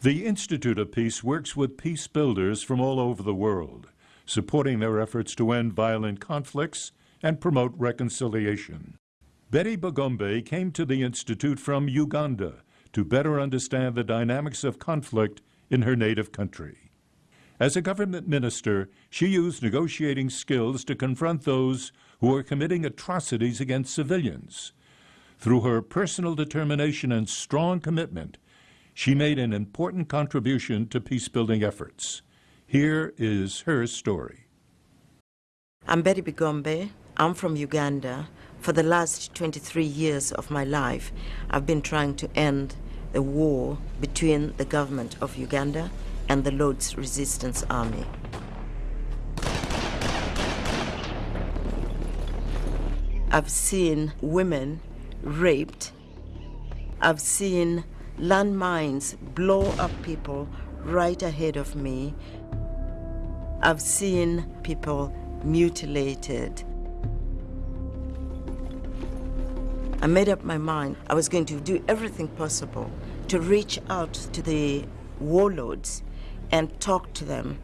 The Institute of Peace works with peace builders from all over the world, supporting their efforts to end violent conflicts and promote reconciliation. Betty Bigombe came to the Institute from Uganda to better understand the dynamics of conflict in her native country. As a government minister, she used negotiating skills to confront those who were committing atrocities against civilians. Through her personal determination and strong commitment, she made an important contribution to peace-building efforts. Here is her story. I'm Betty Bigombe. I'm from Uganda. For the last 23 years of my life, I've been trying to end the war between the government of Uganda and the Lord's Resistance Army. I've seen women raped. I've seen landmines blow up people right ahead of me. I've seen people mutilated. I made up my mind I was going to do everything possible to reach out to the warlords and talk to them,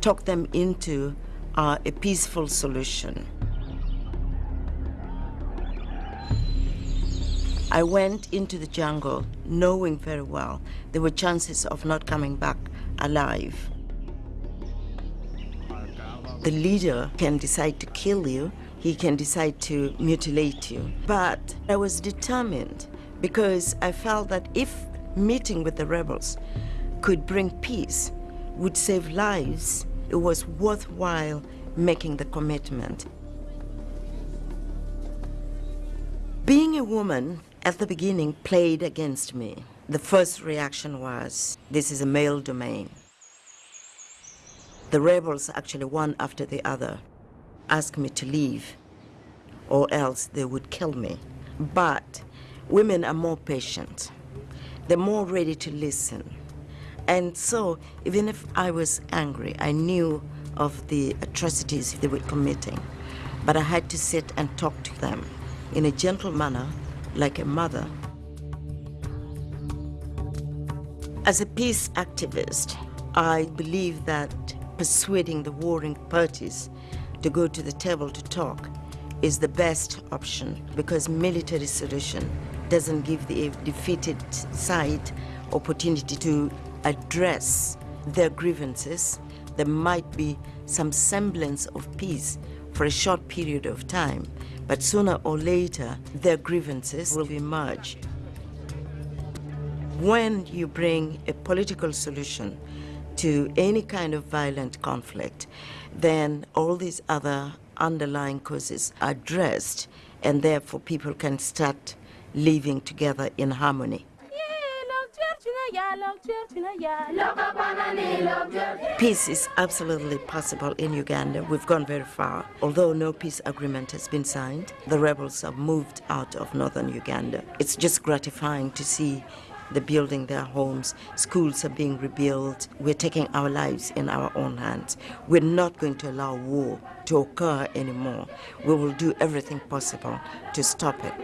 talk them into uh, a peaceful solution. I went into the jungle knowing very well there were chances of not coming back alive. The leader can decide to kill you, he can decide to mutilate you. But I was determined because I felt that if meeting with the rebels could bring peace, would save lives, it was worthwhile making the commitment. Being a woman at the beginning played against me. The first reaction was, this is a male domain. The rebels, actually one after the other, asked me to leave or else they would kill me. But women are more patient. They're more ready to listen. And so even if I was angry, I knew of the atrocities they were committing. But I had to sit and talk to them in a gentle manner like a mother. As a peace activist, I believe that persuading the warring parties to go to the table to talk is the best option because military solution doesn't give the defeated side opportunity to address their grievances. There might be some semblance of peace for a short period of time, but sooner or later, their grievances will emerge. When you bring a political solution to any kind of violent conflict, then all these other underlying causes are addressed, and therefore people can start living together in harmony. Peace is absolutely possible in Uganda. We've gone very far. Although no peace agreement has been signed, the rebels have moved out of northern Uganda. It's just gratifying to see the building their homes, schools are being rebuilt. We're taking our lives in our own hands. We're not going to allow war to occur anymore. We will do everything possible to stop it.